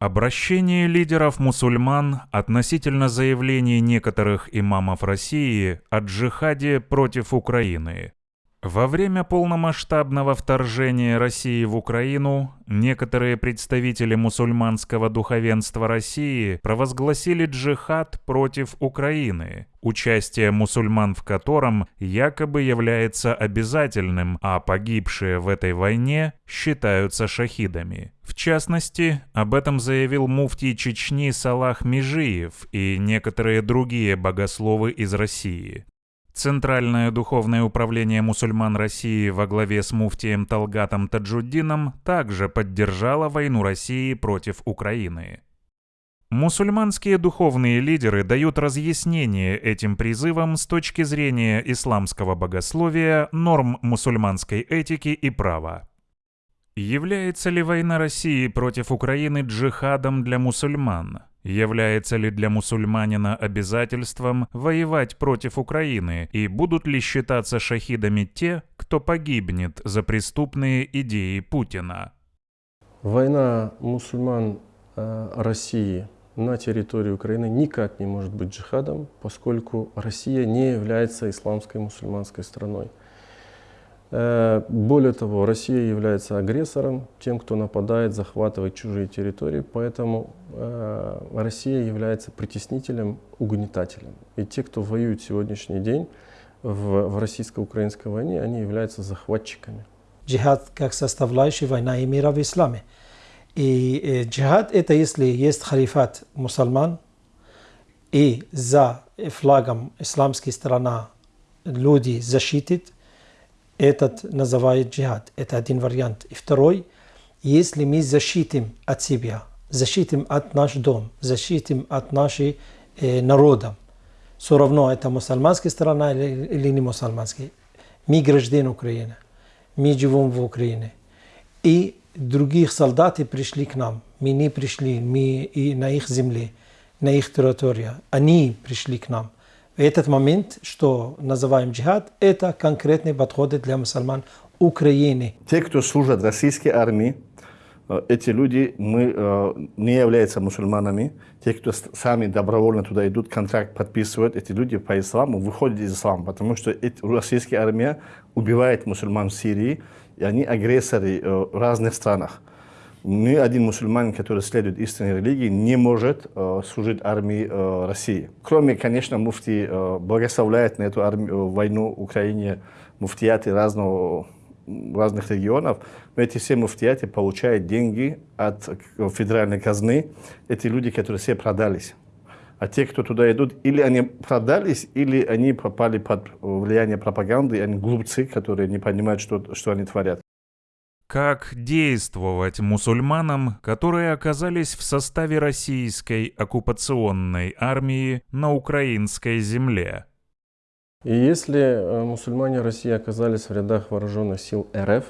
Обращение лидеров мусульман относительно заявлений некоторых имамов России о джихаде против Украины. Во время полномасштабного вторжения России в Украину некоторые представители мусульманского духовенства России провозгласили джихад против Украины, участие мусульман в котором якобы является обязательным, а погибшие в этой войне считаются шахидами. В частности, об этом заявил муфтий Чечни Салах Межиев и некоторые другие богословы из России. Центральное духовное управление мусульман России во главе с муфтием Талгатом Таджуддином также поддержало войну России против Украины. Мусульманские духовные лидеры дают разъяснение этим призывам с точки зрения исламского богословия, норм мусульманской этики и права. Является ли война России против Украины джихадом для мусульман? Является ли для мусульманина обязательством воевать против Украины и будут ли считаться шахидами те, кто погибнет за преступные идеи Путина? Война мусульман э, России на территории Украины никак не может быть джихадом, поскольку Россия не является исламской мусульманской страной. Э, более того, Россия является агрессором, тем, кто нападает, захватывает чужие территории, поэтому э, Россия является притеснителем, угнетателем. И те, кто воюет сегодняшний день в, в российско-украинской войне, они являются захватчиками. Джихад как составляющая война и мира в исламе. И э, джихад это если есть халифат мусульман, и за флагом исламской страны люди защитят, этот называют джихад. Это один вариант. И второй, если мы защитим от себя, защитим от наш дом, защитим от нашего э, народа, все равно это мусульманская страна или, или не мусульманская. Мы граждане Украины, мы живем в Украине. И других солдаты пришли к нам. Мы не пришли, мы и на их земле, на их территории. Они пришли к нам. Этот момент, что называем джихад, это конкретные подходы для мусульман Украины. Те, кто служат российской армии, э, эти люди мы, э, не являются мусульманами. Те, кто сами добровольно туда идут, контракт подписывают, эти люди по исламу выходят из ислама, потому что российская армия убивает мусульман в Сирии, и они агрессоры э, в разных странах ни один мусульманин, который следует истинной религии, не может э, служить армии э, России. Кроме, конечно, муфти э, благословляет на эту армию, э, войну Украине муфтияты разного, разных регионов, но эти все муфтияты получают деньги от федеральной казны. Эти люди, которые все продались. А те, кто туда идут, или они продались, или они попали под влияние пропаганды, они глупцы, которые не понимают, что, что они творят. Как действовать мусульманам, которые оказались в составе российской оккупационной армии на украинской земле? И если э, мусульмане России оказались в рядах вооруженных сил РФ,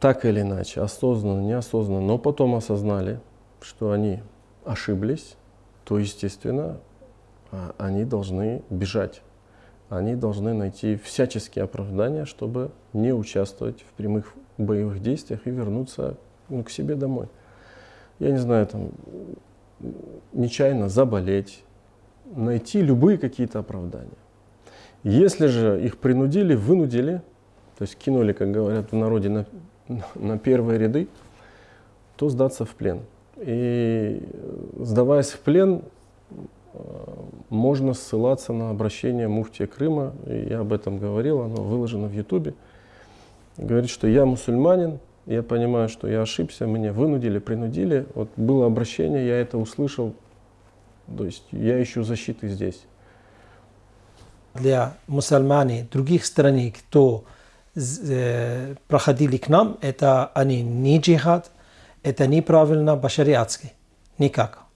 так или иначе, осознанно, неосознанно, но потом осознали, что они ошиблись, то, естественно, а, они должны бежать они должны найти всяческие оправдания, чтобы не участвовать в прямых боевых действиях и вернуться ну, к себе домой. Я не знаю, там, нечаянно заболеть, найти любые какие-то оправдания. Если же их принудили, вынудили, то есть кинули, как говорят в народе, на, на первые ряды, то сдаться в плен. И сдаваясь в плен, можно ссылаться на обращение муфтия Крыма, я об этом говорил, оно выложено в Ютубе. Говорит, что я мусульманин, я понимаю, что я ошибся, меня вынудили, принудили. Вот было обращение, я это услышал, то есть я ищу защиты здесь. Для мусульман других стран, кто э, проходили к нам, это они не джихад, это неправильно башариатский, никак.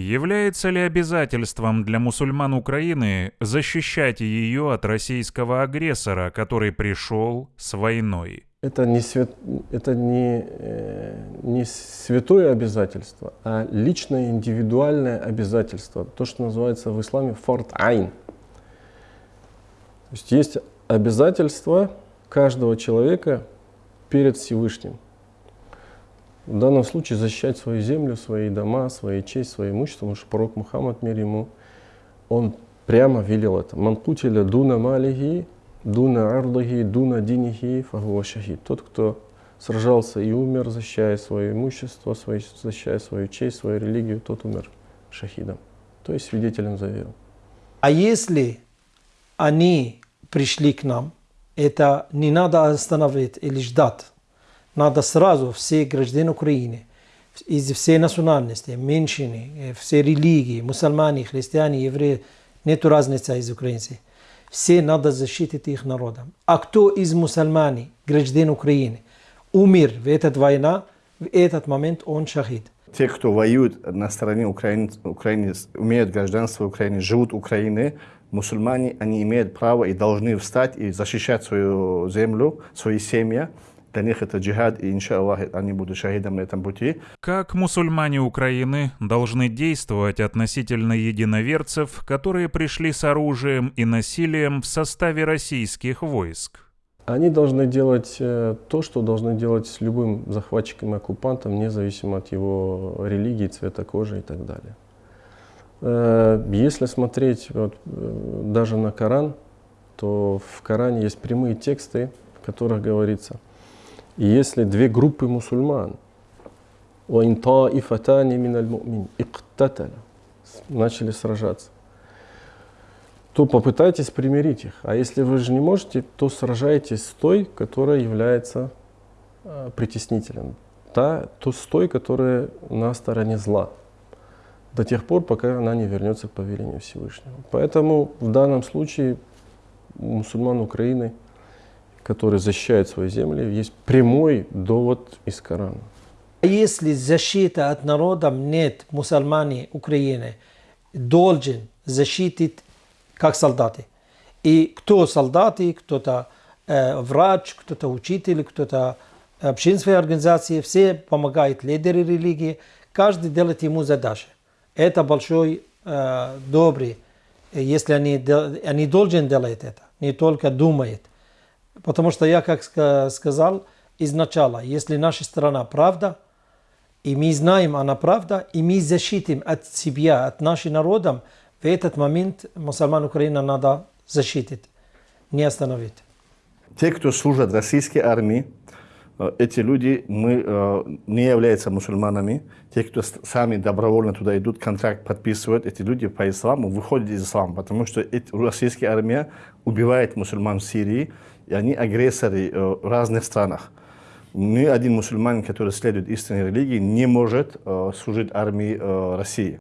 Является ли обязательством для мусульман Украины защищать ее от российского агрессора, который пришел с войной? Это не, свят... это не, э, не святое обязательство, а личное индивидуальное обязательство. То, что называется в исламе форт айн. То есть есть обязательство каждого человека перед Всевышним. В данном случае защищать свою землю, свои дома, свои честь, свое имущество, потому что пророк Мухаммад, мир ему, он прямо велел это. Манкутиля дуна малихи, дуна арлахи, дуна динихи, фахуа шахид. Тот, кто сражался и умер, защищая свое имущество, свое, защищая свою честь, свою религию, тот умер шахидом. То есть свидетелем за веру. А если они пришли к нам, это не надо остановить или ждать. Надо сразу все граждане Украины, из всей национальности, меньшины, все религии, мусульмане, христиане, евреи, нет разницы из украинцев. Все надо защитить их народом. А кто из мусульман, граждан Украины, умер в этот война, в этот момент он шахид. Те, кто воюют на стороне Украины, Украины имеют гражданство Украины, живут в Украине, мусульмане, они имеют право и должны встать и защищать свою землю, свои семьи. Для них это джихад, и, иншаллах, они будут шахидом на этом пути. Как мусульмане Украины должны действовать относительно единоверцев, которые пришли с оружием и насилием в составе российских войск? Они должны делать э, то, что должны делать с любым захватчиком и оккупантом, независимо от его религии, цвета кожи и так далее. Э, если смотреть вот, э, даже на Коран, то в Коране есть прямые тексты, в которых говорится, если две группы мусульман, начали сражаться, то попытайтесь примирить их. А если вы же не можете, то сражайтесь с той, которая является э, притеснителем. Та, то с той, которая на стороне зла до тех пор, пока она не вернется к повелению Всевышнего. Поэтому в данном случае мусульман Украины, которые защищают свои земли, есть прямой довод из Корана. Если защита от народа нет, мусульмане Украины должен защитить как солдаты. И кто солдаты, кто-то э, врач, кто-то учитель, кто-то общественные организации, все помогают лидеры религии, каждый делает ему задачи. Это большой, э, добрый, если они, они должен делать это, не только думает. Потому что я, как сказал изначально, если наша страна правда, и мы знаем, она правда, и мы защитим от себя, от нашего народа, в этот момент мусульман Украины надо защитить, не остановить. Те, кто служат российской армии, эти люди мы, э, не являются мусульманами. Те, кто сами добровольно туда идут, контракт подписывают, эти люди по исламу выходят из ислама, потому что российская армия убивает мусульман в Сирии, и они агрессоры э, в разных странах. Ни один мусульманин, который следует истинной религии, не может служить армии России.